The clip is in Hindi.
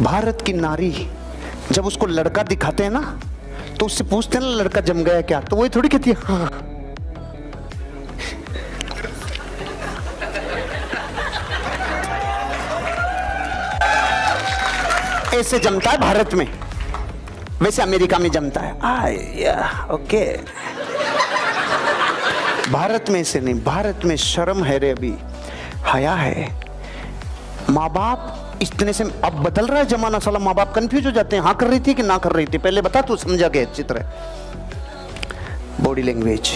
भारत की नारी जब उसको लड़का दिखाते हैं ना तो उससे पूछते हैं ना लड़का जम गया क्या? तो वही थोड़ी कहती है हाँ ऐसे जमता है भारत में। वैसे अमेरिका में जमता है। आ, ओके। भारत में ऐसे नहीं भारत में शर्म है रे अभी। हया है। माँ बाप इतने से अब बदल रहा है जमाना, साला माँ बाप कंफ्यूज हो जाते हैं। हाँ कर रही थी कि ना कर रही थी? पहले बता, तू समझा गया चित्र बॉडी लैंग्वेज